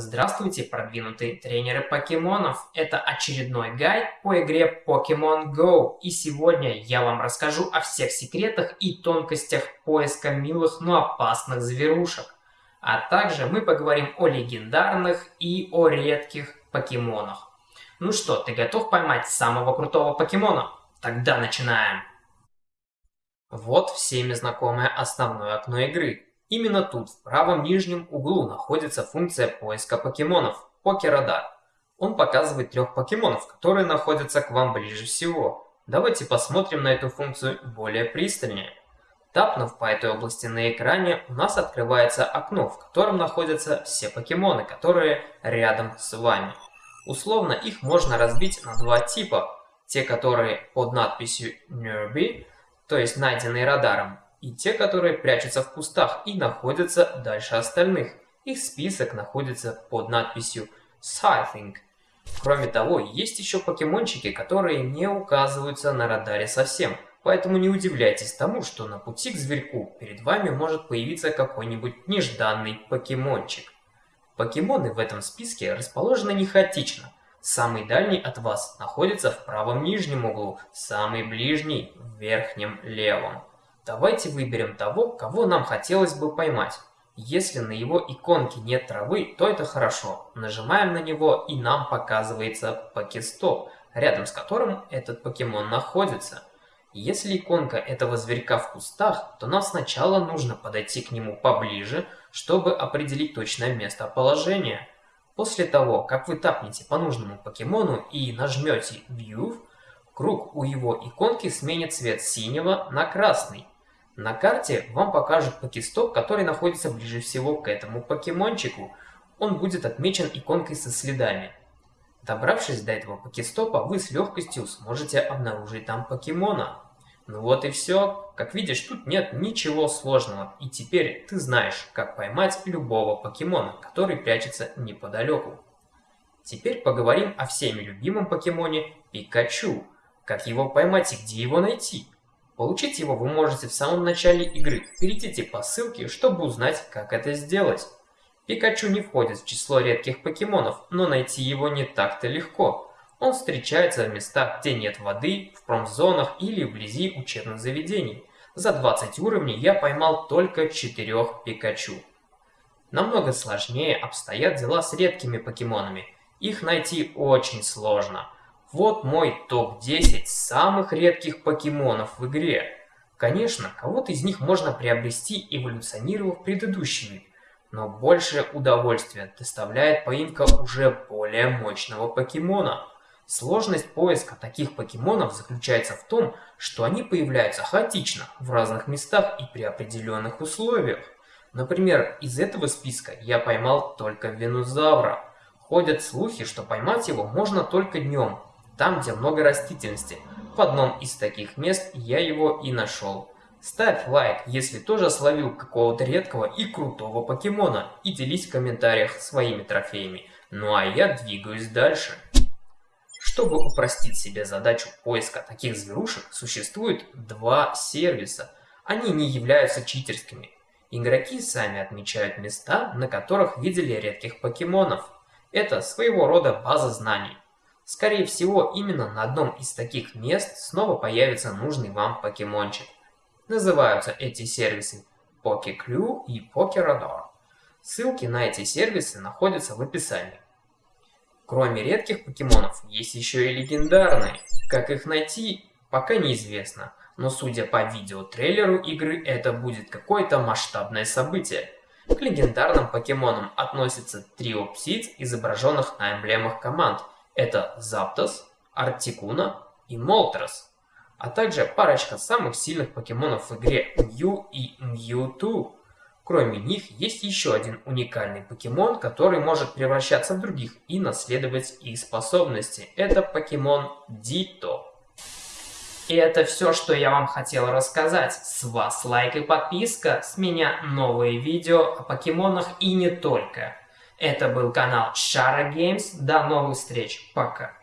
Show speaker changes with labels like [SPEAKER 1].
[SPEAKER 1] Здравствуйте, продвинутые тренеры покемонов! Это очередной гайд по игре Pokemon Go. И сегодня я вам расскажу о всех секретах и тонкостях поиска милых, но опасных зверушек. А также мы поговорим о легендарных и о редких покемонах. Ну что, ты готов поймать самого крутого покемона? Тогда начинаем! Вот всеми знакомое основное окно игры. Именно тут, в правом нижнем углу, находится функция поиска покемонов – Покерадар. Он показывает трех покемонов, которые находятся к вам ближе всего. Давайте посмотрим на эту функцию более пристальнее. Тапнув по этой области на экране, у нас открывается окно, в котором находятся все покемоны, которые рядом с вами. Условно их можно разбить на два типа. Те, которые под надписью Nearby, то есть найденные радаром, и те, которые прячутся в кустах и находятся дальше остальных. Их список находится под надписью Scything. Кроме того, есть еще покемончики, которые не указываются на радаре совсем, поэтому не удивляйтесь тому, что на пути к зверьку перед вами может появиться какой-нибудь нежданный покемончик. Покемоны в этом списке расположены не хаотично. Самый дальний от вас находится в правом нижнем углу, самый ближний в верхнем левом. Давайте выберем того, кого нам хотелось бы поймать. Если на его иконке нет травы, то это хорошо. Нажимаем на него и нам показывается покестоп, рядом с которым этот покемон находится. Если иконка этого зверька в кустах, то нам сначала нужно подойти к нему поближе, чтобы определить точное местоположение. После того, как вы тапнете по нужному покемону и нажмете View, круг у его иконки сменит цвет синего на красный. На карте вам покажут покестоп, который находится ближе всего к этому покемончику. Он будет отмечен иконкой со следами. Добравшись до этого покестопа, вы с легкостью сможете обнаружить там покемона. Ну вот и все. Как видишь, тут нет ничего сложного. И теперь ты знаешь, как поймать любого покемона, который прячется неподалеку. Теперь поговорим о всеми любимом покемоне Пикачу. Как его поймать и где его найти? Получить его вы можете в самом начале игры. Перейдите по ссылке, чтобы узнать, как это сделать. Пикачу не входит в число редких покемонов, но найти его не так-то легко. Он встречается в местах, где нет воды, в промзонах или вблизи учебных заведений. За 20 уровней я поймал только 4 Пикачу. Намного сложнее обстоят дела с редкими покемонами. Их найти очень сложно. Вот мой топ-10 самых редких покемонов в игре. Конечно, кого-то из них можно приобрести, эволюционировав предыдущий вид, но большее удовольствие доставляет поимка уже более мощного покемона. Сложность поиска таких покемонов заключается в том, что они появляются хаотично в разных местах и при определенных условиях. Например, из этого списка я поймал только Венузавра. Ходят слухи, что поймать его можно только днем, там, где много растительности. В одном из таких мест я его и нашел. Ставь лайк, если тоже словил какого-то редкого и крутого покемона, и делись в комментариях своими трофеями. Ну а я двигаюсь дальше. Чтобы упростить себе задачу поиска таких зверушек, существует два сервиса. Они не являются читерскими. Игроки сами отмечают места, на которых видели редких покемонов. Это своего рода база знаний. Скорее всего, именно на одном из таких мест снова появится нужный вам покемончик. Называются эти сервисы PokeClue и PokeRadar. Ссылки на эти сервисы находятся в описании. Кроме редких покемонов, есть еще и легендарные. Как их найти, пока неизвестно, но судя по видео-трейлеру игры, это будет какое-то масштабное событие. К легендарным покемонам относятся трио птиц, изображенных на эмблемах команд – это Zapdos, Articuno и Moltres, а также парочка самых сильных покемонов в игре Mew и Mewtwo. Кроме них, есть еще один уникальный покемон, который может превращаться в других и наследовать их способности. Это покемон Ditto. И это все, что я вам хотел рассказать. С вас лайк и подписка, с меня новые видео о покемонах и не только. Это был канал Шара Games. До новых встреч. Пока.